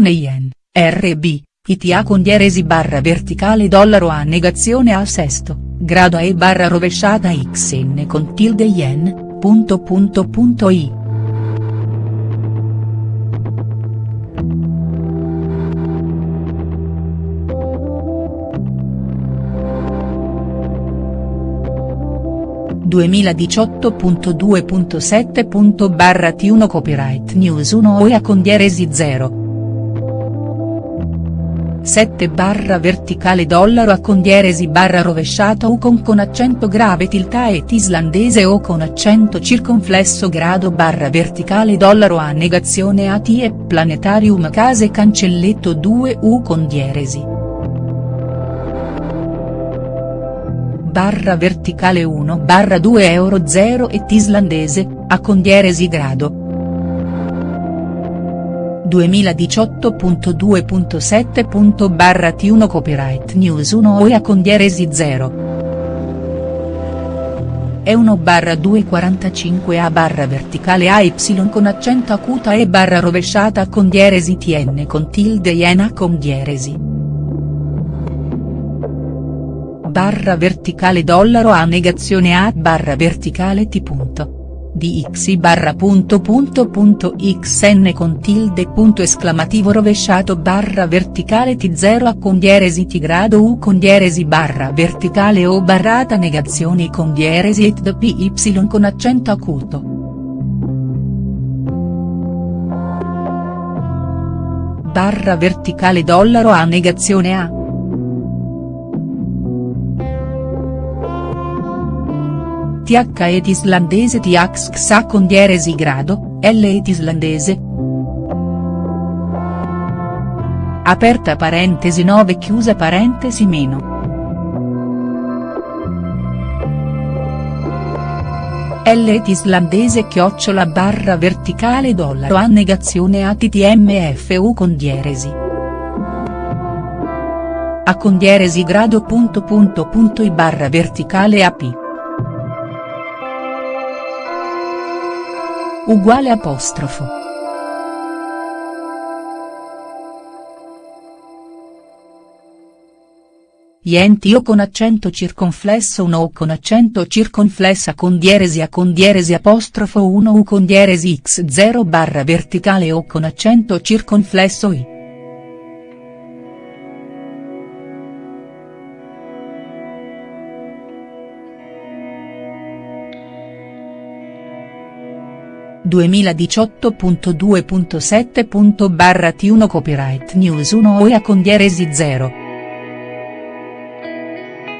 Yen, RB, ITA con dieresi barra verticale dollaro a negazione a sesto, grado E barra rovesciata XN con tilde yen, punto punto punto I. 2018.2.7. barra T1 Copyright News 1 OEA con dieresi 0. 7 barra verticale dollaro a con dieresi barra rovesciata U con con accento grave tilta et islandese o con accento circonflesso grado barra verticale dollaro a negazione AT e planetarium case cancelletto 2 U con dieresi. barra verticale 1 barra 2 euro 0 et islandese, a condieresi grado. 2018.2.7. barra T1 Copyright News 1 OE a condieresi 0. E 1 barra 245 A barra verticale AY con accento acuta E barra rovesciata con dieresi TN con tilde iena con dieresi barra verticale dollaro a negazione a barra verticale t punto. DX barra punto punto punto XN con tilde punto esclamativo rovesciato barra verticale T0 a con dieresi T grado U con dieresi barra verticale o barrata negazioni con dieresi et PY con accento acuto. Barra verticale dollaro a negazione A. TH et islandese TH xa con dieresi grado, L et islandese. Aperta parentesi 9 chiusa parentesi meno. L et islandese chiocciola barra verticale dollaro a negazione ATTMFU con dieresi. A con dieresi grado punto punto punto I barra verticale AP. Uguale apostrofo. Yenti o con accento circonflesso 1 o con accento circonflessa con dieresi a con dieresi apostrofo 1 u con dieresi x0 barra verticale o con accento circonflesso i. 2018.2.7. barra T1 Copyright News 1 OEA con dieresi 0.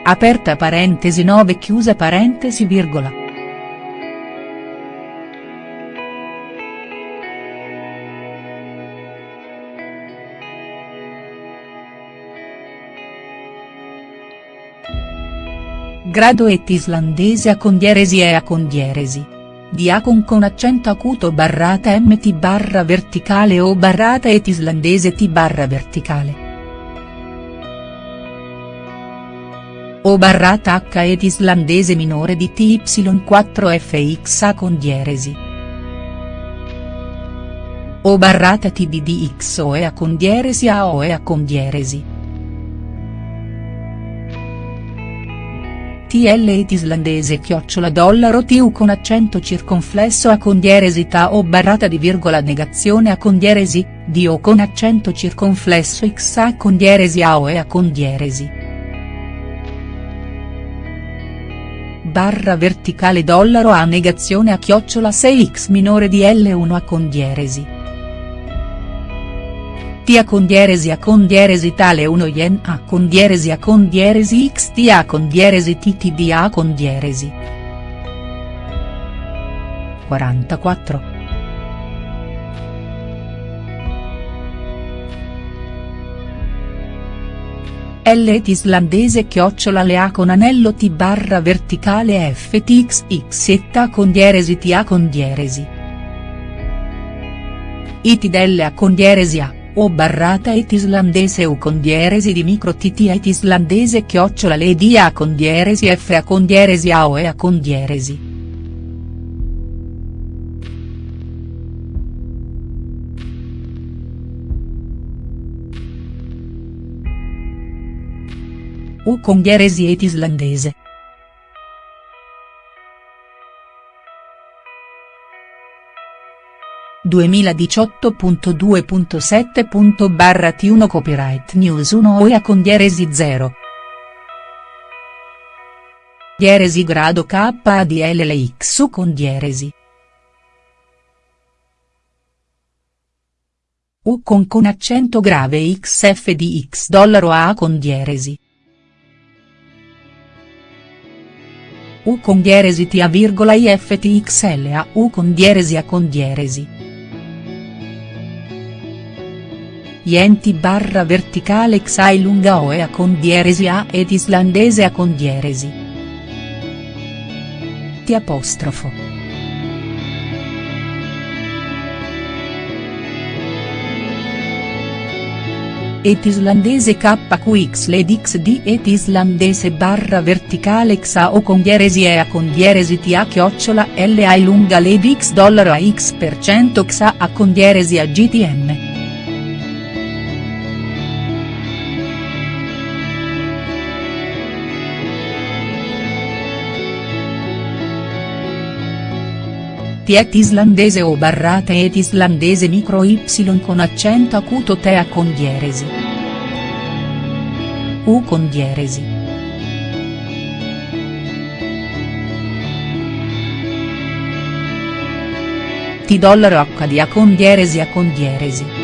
Aperta parentesi 9 chiusa parentesi virgola. Grado et islandese a condieresi e a condieresi. Diacon con accento acuto barrata mt barra verticale o barrata et islandese t barra verticale. O barrata h et islandese minore di ty4 fx a con dieresi. O barrata t di dx o e a con dieresi a o e a con dieresi. TL et islandese chiocciola dollaro TU con accento circonflesso a condieresità o barrata di virgola negazione a condieresi, di o con accento circonflesso x a condieresi a o e a condieresi. Barra verticale dollaro a negazione a chiocciola 6x minore di L1 a condieresi. Tia con dieresi a con dieresi tale 1 yen a con dieresi a con dieresi x t a con dieresi tt d a con dieresi. 44. L et islandese chiocciola le A con anello T barra verticale FTXX et A con dieresi T A con dieresi. It delle A con dieresi A o barrata it islandese u con di micro tt it islandese chiocciola lady a condieresi f a condieresi a o e a con. U con dieresi islandese. (2018.2.7. barra T1 Copyright News 1 OEA con dieresi 0. Dieresi grado KADLLX U con dieresi. U con con accento grave XF di X dollaro A con dieresi. U con dieresi T A virgola IFTXLA U con dieresi A con dieresi. Ienti barra verticale XI lunga OE A con dieresi A ed islandese A con dieresi. T apostrofo. et islandese KQX led XD et islandese barra verticale XA o con dieresi EA con dieresi TA chiocciola LA lunga led X dollaro a X per cento XA a con dieresi a GTM. Tiet islandese o barrata et islandese micro y con accento acuto tea con dieresi. U con dieresi. T dollaro di A con dieresi A con dieresi.